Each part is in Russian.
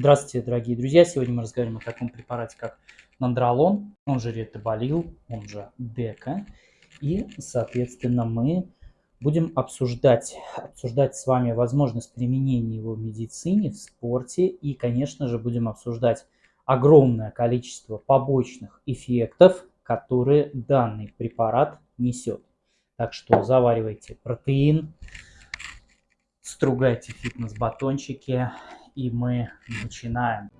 Здравствуйте, дорогие друзья! Сегодня мы разговариваем о таком препарате, как нандролон, он же ретаболил, он же дека. И, соответственно, мы будем обсуждать, обсуждать с вами возможность применения его в медицине, в спорте. И, конечно же, будем обсуждать огромное количество побочных эффектов, которые данный препарат несет. Так что заваривайте протеин, стругайте фитнес-батончики, и мы начинаем.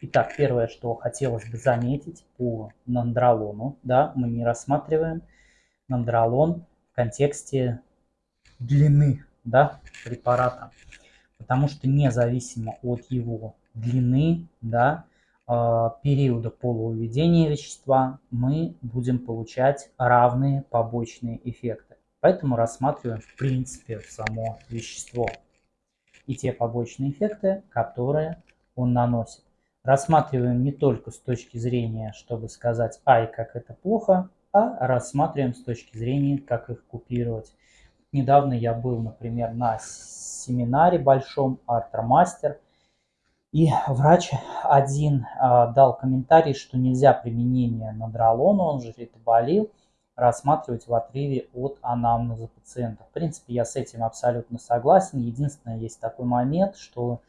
Итак, первое, что хотелось бы заметить по нандролону, да, мы не рассматриваем нандролон в контексте длины да, препарата. Потому что независимо от его длины, да, а, периода полувыведения вещества, мы будем получать равные побочные эффекты. Поэтому рассматриваем в принципе само вещество и те побочные эффекты, которые он наносит. Рассматриваем не только с точки зрения, чтобы сказать, ай, как это плохо, а рассматриваем с точки зрения, как их купировать. Недавно я был, например, на семинаре большом Артромастер, и врач один э, дал комментарий, что нельзя применение надролона, он же ритаболил, рассматривать в отрыве от анамнеза пациента. В принципе, я с этим абсолютно согласен. Единственное, есть такой момент, что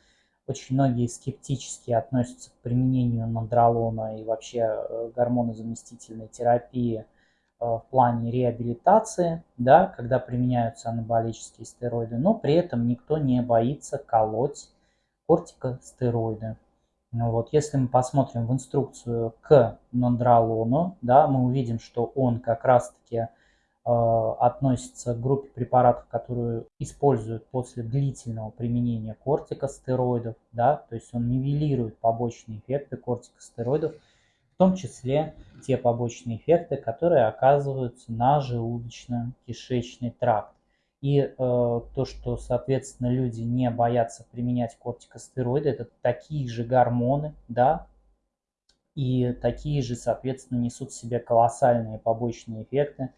очень многие скептически относятся к применению нандролона и вообще э, гормонозаместительной терапии – Э, в плане реабилитации, да, когда применяются анаболические стероиды, но при этом никто не боится колоть кортикостероиды. Ну вот, если мы посмотрим в инструкцию к нандролону, да, мы увидим, что он как раз-таки относится к группе препаратов, которые используют после длительного применения кортикостероидов, да, то есть он нивелирует побочные эффекты кортикостероидов, том числе те побочные эффекты, которые оказываются на желудочно-кишечный тракт. И э, то, что, соответственно, люди не боятся применять кортикостероиды, это такие же гормоны, да, и такие же, соответственно, несут в себе колоссальные побочные эффекты,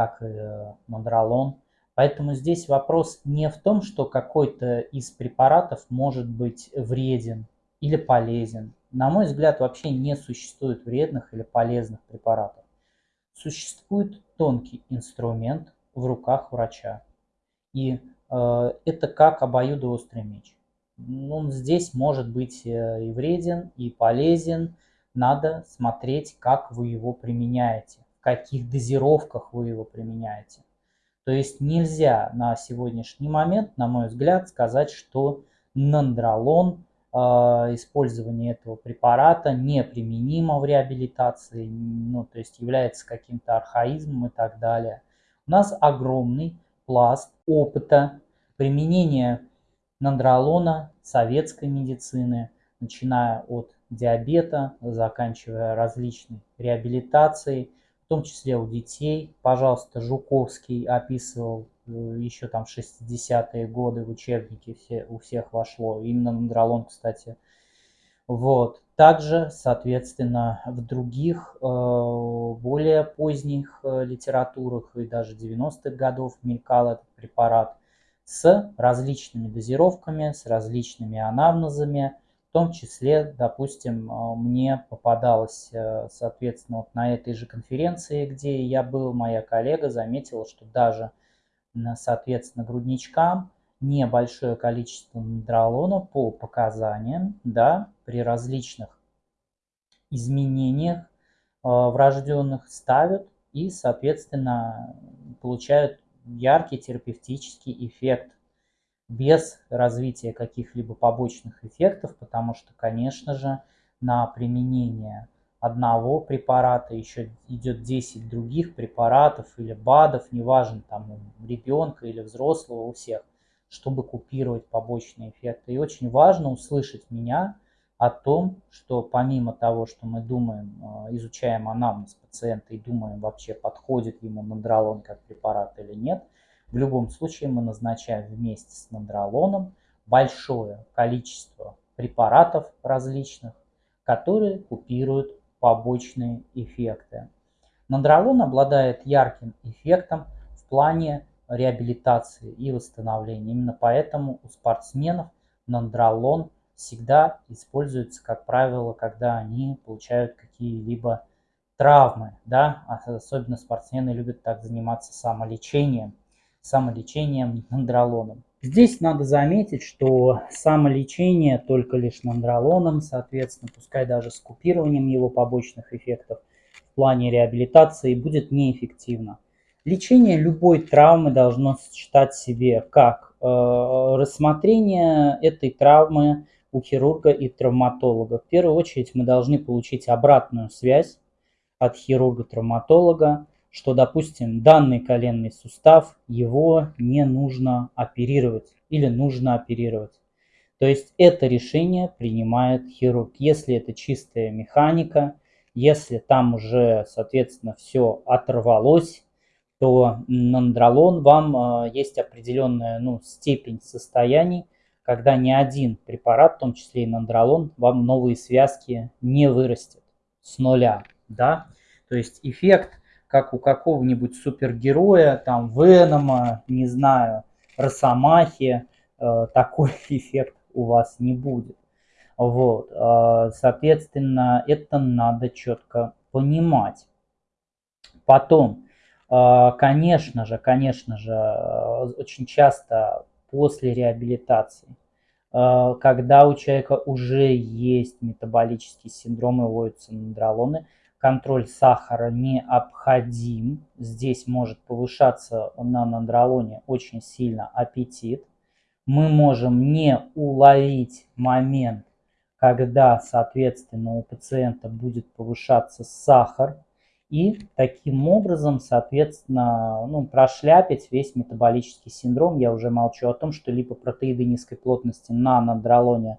как и э. Поэтому здесь вопрос не в том, что какой-то из препаратов может быть вреден или полезен. На мой взгляд, вообще не существует вредных или полезных препаратов. Существует тонкий инструмент в руках врача. И э, это как обоюдоострый меч. Он здесь может быть э, и вреден, и полезен. Надо смотреть, как вы его применяете, каких дозировках вы его применяете. То есть нельзя на сегодняшний момент, на мой взгляд, сказать, что нандролон а, использование этого препарата неприменимо в реабилитации, ну, то есть является каким-то архаизмом и так далее. У нас огромный пласт опыта применения нандролона советской медицины, начиная от диабета, заканчивая различной реабилитацией, том числе у детей. Пожалуйста, Жуковский описывал Э, еще там 60-е годы в учебники все, у всех вошло. Именно нандролон, кстати. Вот. Также, соответственно, в других, э, более поздних э, литературах и даже 90-х годов мелькал этот препарат с различными дозировками, с различными анамнезами. В том числе, допустим, мне попадалось, соответственно, вот на этой же конференции, где я был, моя коллега заметила, что даже соответственно, грудничкам небольшое количество нандролона по показаниям да, при различных изменениях э, врожденных ставят и, соответственно, получают яркий терапевтический эффект без развития каких-либо побочных эффектов, потому что, конечно же, на применение одного препарата, еще идет 10 других препаратов или БАДов, неважно, там у ребенка или взрослого, у всех, чтобы купировать побочные эффекты. И очень важно услышать меня о том, что помимо того, что мы думаем, э, изучаем анамнез пациента и думаем вообще, подходит ему мандролон как препарат или нет, В любом случае мы назначаем вместе с нандролоном большое количество препаратов различных, которые купируют побочные эффекты. Нандролон обладает ярким эффектом в плане реабилитации и восстановления. Именно поэтому у спортсменов нандролон всегда используется, как правило, когда они получают какие-либо травмы. Да? Особенно спортсмены любят так заниматься самолечением, самолечением нандролоном. Здесь надо заметить, что самолечение только лишь нандролоном, соответственно, пускай даже с купированием его побочных эффектов в плане реабилитации будет неэффективно. Лечение любой травмы должно сочетать в себе как э, рассмотрение этой травмы у хирурга и травматолога. В первую очередь мы должны получить обратную связь от хирурга-травматолога, что, допустим, данный коленный сустав, его не нужно оперировать или нужно оперировать. То есть это решение принимает хирург. Если это чистая механика, если там уже, соответственно, все оторвалось, то нандролон вам э, есть определенная ну, степень состояний, когда ни один препарат, в том числе и нандролон, вам новые связки не вырастет с нуля. Да? То есть эффект как у какого-нибудь супергероя, там, Венома, не знаю, Росомахи, э, такой эффект у вас не будет. Вот, э, соответственно, это надо четко понимать. Потом, э, конечно же, конечно же, очень часто после реабилитации, когда у человека уже есть метаболический синдром и вводятся нандролоны, контроль сахара необходим. Здесь может повышаться на нандролоне очень сильно аппетит. Мы можем не уловить момент, когда, соответственно, у пациента будет повышаться сахар. И таким образом, соответственно, ну, прошляпить весь метаболический синдром. Я уже молчу о том, что липопротеиды низкой плотности на нандролоне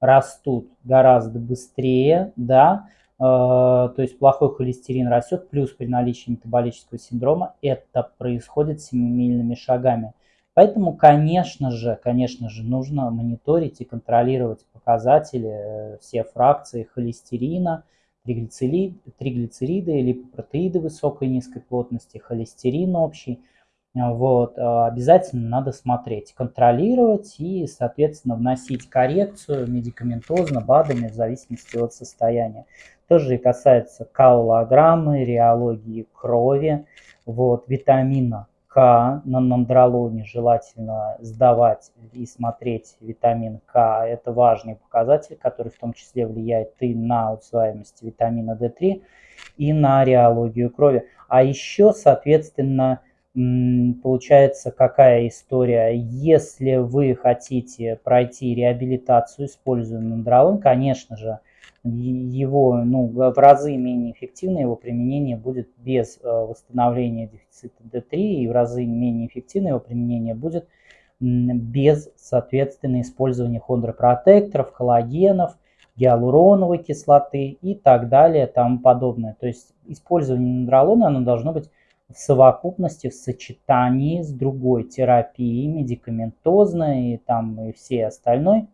растут гораздо быстрее, да, то есть плохой холестерин растет, плюс при наличии метаболического синдрома это происходит семимильными шагами. Поэтому, конечно же, конечно же, нужно мониторить и контролировать показатели, э, все фракции холестерина, триглицериды, триглицериды липопротеиды высокой и низкой плотности, холестерин общий. Вот, э, обязательно надо смотреть, контролировать и, соответственно, вносить коррекцию медикаментозно, БАДами в зависимости от состояния. Тоже касается каулограммы, реологии крови, вот, витамина К на нандролоне желательно сдавать и смотреть витамин К. Это важный показатель, который в том числе влияет и на усваиваемость витамина D3, и на реологию крови. А еще, соответственно, получается какая история? Если вы хотите пройти реабилитацию, используя нандролон, конечно же, его ну, в разы менее эффективно, его применение будет без э, восстановления дефицита D3, и в разы менее эффективно его применение будет без, соответственно, использования хондропротекторов, коллагенов, гиалуроновой кислоты и так далее, тому подобное. То есть использование нандролона оно должно быть в совокупности, в сочетании с другой терапией, медикаментозной и там и все остальной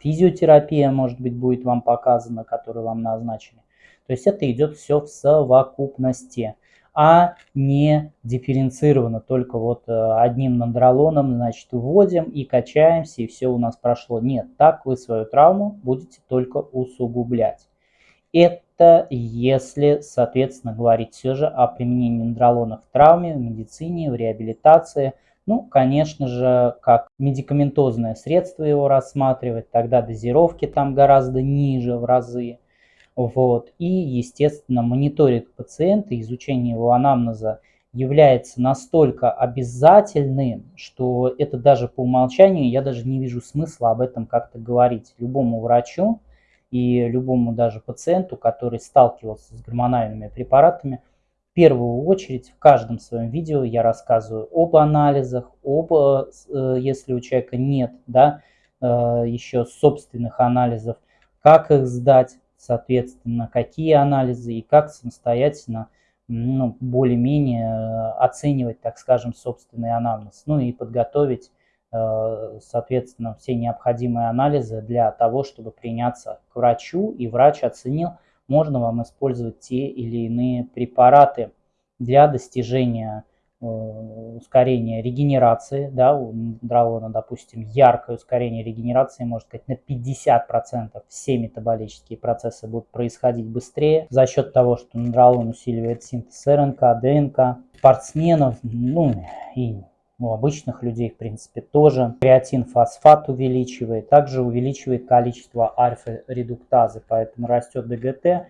физиотерапия, может быть, будет вам показана, которую вам назначили. То есть это идет все в совокупности, а не дифференцированно, только вот э, одним нандролоном, значит, вводим и качаемся, и все у нас прошло. Нет, так вы свою травму будете только усугублять. Это если, соответственно, говорить все же о применении нандролона в травме, в медицине, в реабилитации – ну, конечно же, как медикаментозное средство его рассматривать, тогда дозировки там гораздо ниже в разы. Вот. И, естественно, мониторинг пациента, изучение его анамнеза является настолько обязательным, что это даже по умолчанию, я даже не вижу смысла об этом как-то говорить любому врачу и любому даже пациенту, который сталкивался с гормональными препаратами, первую очередь в каждом своем видео я рассказываю об анализах, об, э, э, если у человека нет да, э, еще собственных анализов, как их сдать, соответственно, какие анализы и как самостоятельно ну, более-менее оценивать, так скажем, собственный анамнез, ну и подготовить, соответственно, все необходимые анализы для того, чтобы приняться к врачу, и врач оценил, можно вам использовать те или иные препараты для достижения Э, ускорение регенерации, да, у дралона, допустим, яркое ускорение регенерации, можно сказать, на 50% все метаболические процессы будут происходить быстрее. За счет того, что дралон усиливает синтез РНК, ДНК, спортсменов, ну и у обычных людей, в принципе, тоже. Креатин фосфат увеличивает, также увеличивает количество альфа-редуктазы, поэтому растет ДГТ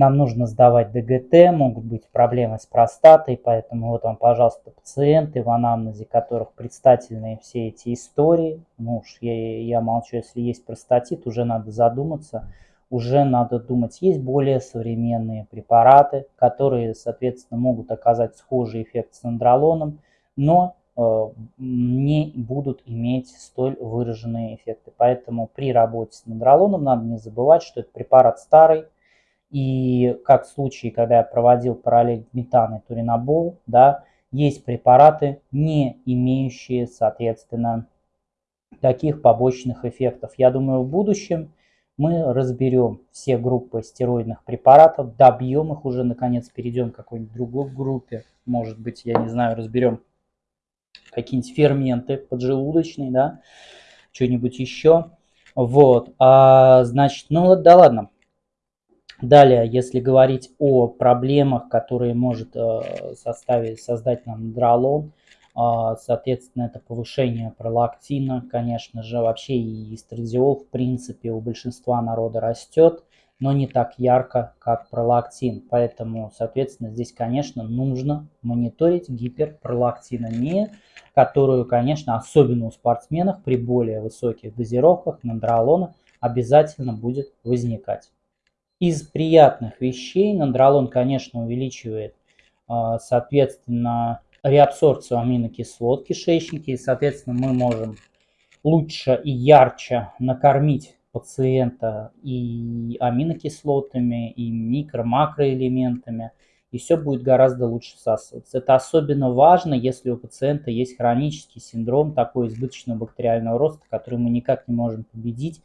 нам нужно сдавать ДГТ, могут быть проблемы с простатой, поэтому вот вам, пожалуйста, пациенты, в анамнезе которых представлены все эти истории. Ну уж я, я молчу, если есть простатит, уже надо задуматься, уже надо думать. Есть более современные препараты, которые, соответственно, могут оказать схожий эффект с андролоном, но не будут иметь столь выраженные эффекты. Поэтому при работе с андролоном надо не забывать, что это препарат старый, и как в случае, когда я проводил параллель метан и туринобол, да, есть препараты, не имеющие, соответственно, таких побочных эффектов. Я думаю, в будущем мы разберем все группы стероидных препаратов, добьем их уже, наконец, перейдем к какой-нибудь другой группе. Может быть, я не знаю, разберем какие-нибудь ферменты поджелудочные, да, что-нибудь еще. Вот, а, значит, ну да ладно, Далее, если говорить о проблемах, которые может э, составить, создать нам дролон, а, соответственно, это повышение пролактина, конечно же, вообще и эстрадиол, в принципе, у большинства народа растет, но не так ярко, как пролактин. Поэтому, соответственно, здесь, конечно, нужно мониторить гиперпролактиномию, которую, конечно, особенно у спортсменов при более высоких дозировках нандролона обязательно будет возникать. Из приятных вещей нандролон, конечно, увеличивает, а, соответственно, реабсорбцию аминокислот в кишечнике, и, соответственно, мы можем лучше и ярче накормить пациента и аминокислотами, и микро-макроэлементами, и все будет гораздо лучше всасываться. Это особенно важно, если у пациента есть хронический синдром такой избыточного бактериального роста, который мы никак не можем победить,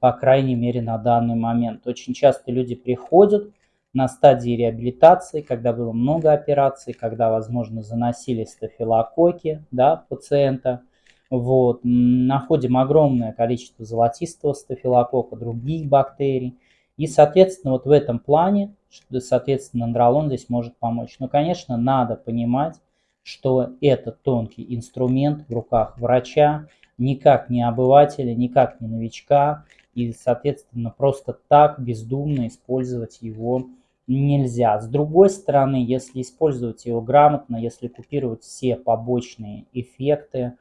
по крайней мере на данный момент. Очень часто люди приходят на стадии реабилитации, когда было много операций, когда, возможно, заносили стафилококки да, пациента. Вот. Находим огромное количество золотистого стафилококка, других бактерий. И, соответственно, вот в этом плане, соответственно, андролон здесь может помочь. Но, конечно, надо понимать, что это тонкий инструмент в руках врача, никак не обывателя, никак не новичка, и, соответственно, просто так бездумно использовать его нельзя. С другой стороны, если использовать его грамотно, если купировать все побочные эффекты,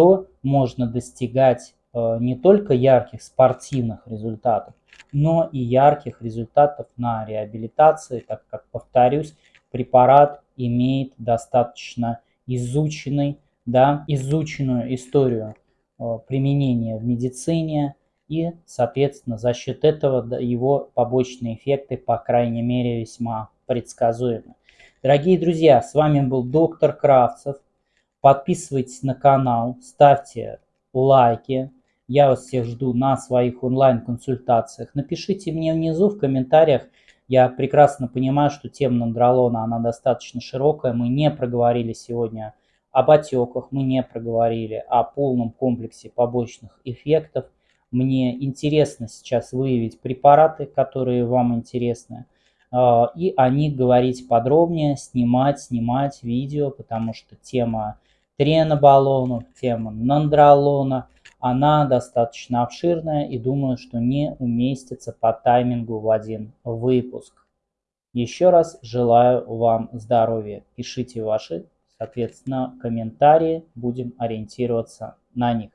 то можно достигать э, не только ярких спортивных результатов, но и ярких результатов на реабилитации, так как, повторюсь, препарат имеет достаточно изученный, да, изученную историю э, применения в медицине, и, соответственно, за счет этого его побочные эффекты, по крайней мере, весьма предсказуемы. Дорогие друзья, с вами был доктор Кравцев. Подписывайтесь на канал, ставьте лайки. Я вас всех жду на своих онлайн-консультациях. Напишите мне внизу в комментариях. Я прекрасно понимаю, что тема нандролона, она достаточно широкая. Мы не проговорили сегодня об отеках, мы не проговорили о полном комплексе побочных эффектов – мне интересно сейчас выявить препараты, которые вам интересны, а, и о них говорить подробнее, снимать, снимать видео, потому что тема тренобаллонов, тема нандролона. Она достаточно обширная и думаю, что не уместится по таймингу в один выпуск. Еще раз желаю вам здоровья. Пишите ваши, соответственно, комментарии. Будем ориентироваться на них.